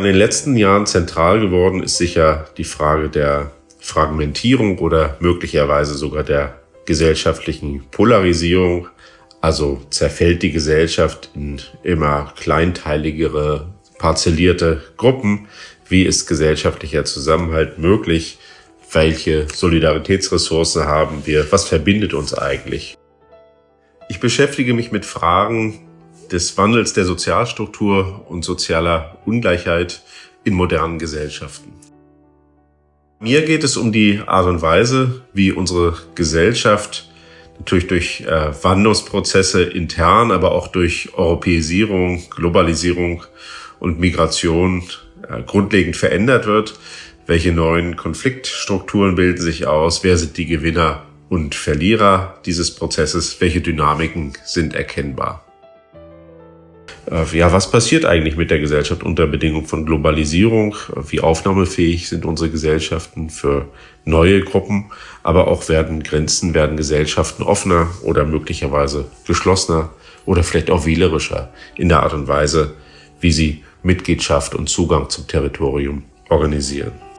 In den letzten Jahren zentral geworden ist sicher die Frage der Fragmentierung oder möglicherweise sogar der gesellschaftlichen Polarisierung. Also zerfällt die Gesellschaft in immer kleinteiligere, parzellierte Gruppen. Wie ist gesellschaftlicher Zusammenhalt möglich? Welche Solidaritätsressourcen haben wir? Was verbindet uns eigentlich? Ich beschäftige mich mit Fragen des Wandels der Sozialstruktur und sozialer Ungleichheit in modernen Gesellschaften. Mir geht es um die Art und Weise, wie unsere Gesellschaft natürlich durch äh, Wandlungsprozesse intern, aber auch durch Europäisierung, Globalisierung und Migration äh, grundlegend verändert wird. Welche neuen Konfliktstrukturen bilden sich aus? Wer sind die Gewinner und Verlierer dieses Prozesses? Welche Dynamiken sind erkennbar? Äh, ja, was passiert eigentlich mit der Gesellschaft unter Bedingung von Globalisierung? Wie aufnahmefähig sind unsere Gesellschaften für neue Gruppen? Aber auch werden Grenzen, werden Gesellschaften offener oder möglicherweise geschlossener oder vielleicht auch wählerischer in der Art und Weise, wie sie Mitgliedschaft und Zugang zum Territorium organisieren.